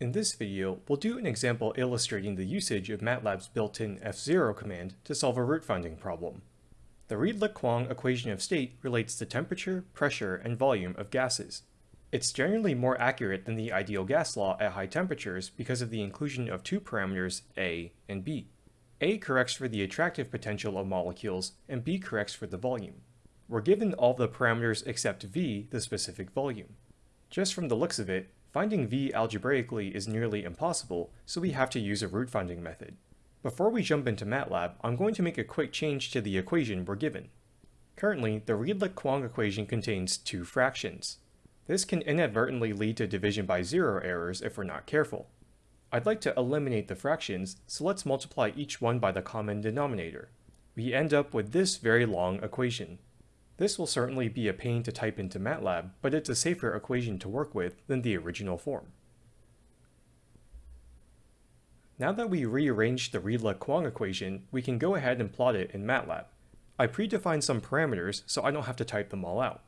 In this video, we'll do an example illustrating the usage of MATLAB's built-in fzero command to solve a root finding problem. The Redlich-Kwong equation of state relates the temperature, pressure, and volume of gases. It's generally more accurate than the ideal gas law at high temperatures because of the inclusion of two parameters A and B. A corrects for the attractive potential of molecules, and B corrects for the volume. We're given all the parameters except V, the specific volume. Just from the looks of it, Finding v algebraically is nearly impossible, so we have to use a root finding method. Before we jump into MATLAB, I'm going to make a quick change to the equation we're given. Currently, the Redlich-Kwong equation contains two fractions. This can inadvertently lead to division by zero errors if we're not careful. I'd like to eliminate the fractions, so let's multiply each one by the common denominator. We end up with this very long equation. This will certainly be a pain to type into MATLAB, but it's a safer equation to work with than the original form. Now that we rearranged the Redlich-Kwong equation, we can go ahead and plot it in MATLAB. I predefined some parameters so I don't have to type them all out.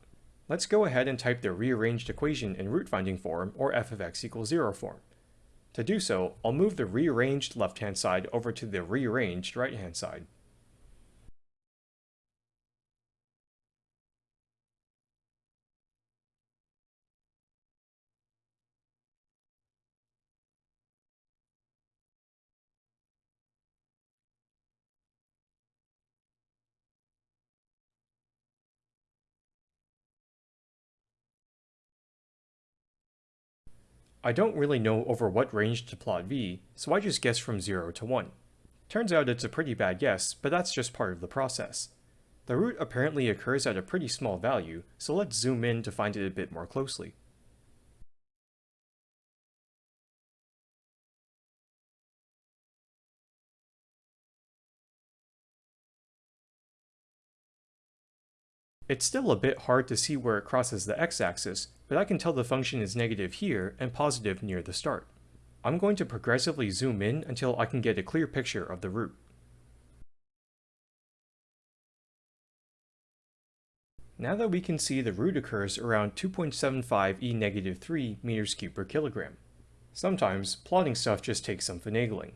Let's go ahead and type the rearranged equation in root finding form or f of x equals 0 form. To do so, I'll move the rearranged left-hand side over to the rearranged right-hand side. I don't really know over what range to plot v, so I just guess from 0 to 1. Turns out it's a pretty bad guess, but that's just part of the process. The root apparently occurs at a pretty small value, so let's zoom in to find it a bit more closely. It's still a bit hard to see where it crosses the x-axis, but I can tell the function is negative here and positive near the start. I'm going to progressively zoom in until I can get a clear picture of the root. Now that we can see the root occurs around 2.75 e negative 3 meters cubed per kilogram. Sometimes, plotting stuff just takes some finagling.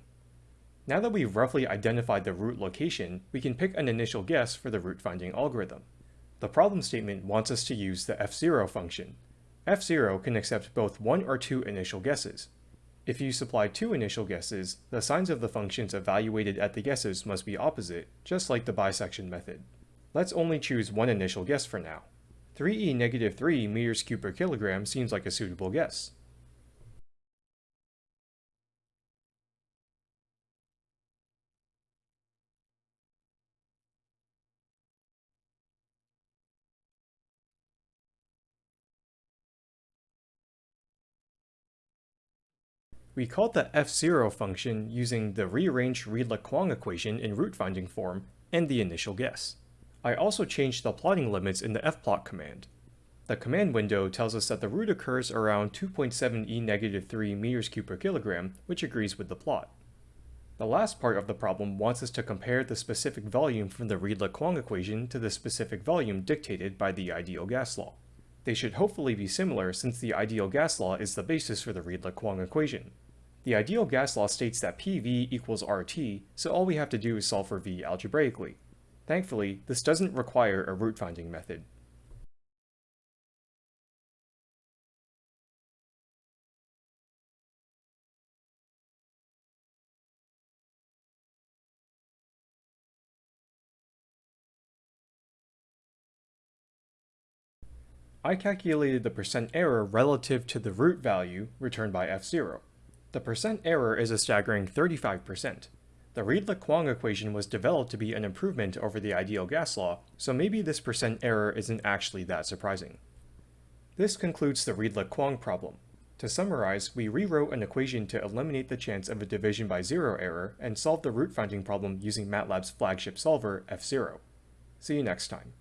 Now that we've roughly identified the root location, we can pick an initial guess for the root finding algorithm. The problem statement wants us to use the fzero function. fzero can accept both one or two initial guesses. If you supply two initial guesses, the signs of the functions evaluated at the guesses must be opposite, just like the bisection method. Let's only choose one initial guess for now. 3e negative 3 meters cubed per kilogram seems like a suitable guess. We called the fzero function using the rearranged Redlich-Kwong equation in root finding form and the initial guess. I also changed the plotting limits in the fplot command. The command window tells us that the root occurs around 2.7 e negative 3 meters cubed per kilogram, which agrees with the plot. The last part of the problem wants us to compare the specific volume from the Redlich-Kwong equation to the specific volume dictated by the ideal gas law. They should hopefully be similar since the ideal gas law is the basis for the Redlich-Kwong equation. The ideal gas law states that PV equals RT, so all we have to do is solve for V algebraically. Thankfully, this doesn't require a root finding method. I calculated the percent error relative to the root value returned by fzero. The percent error is a staggering 35%. The Redlich-Kwong equation was developed to be an improvement over the ideal gas law, so maybe this percent error isn't actually that surprising. This concludes the Redlich-Kwong problem. To summarize, we rewrote an equation to eliminate the chance of a division by zero error and solve the root finding problem using MATLAB's flagship solver, fzero. See you next time.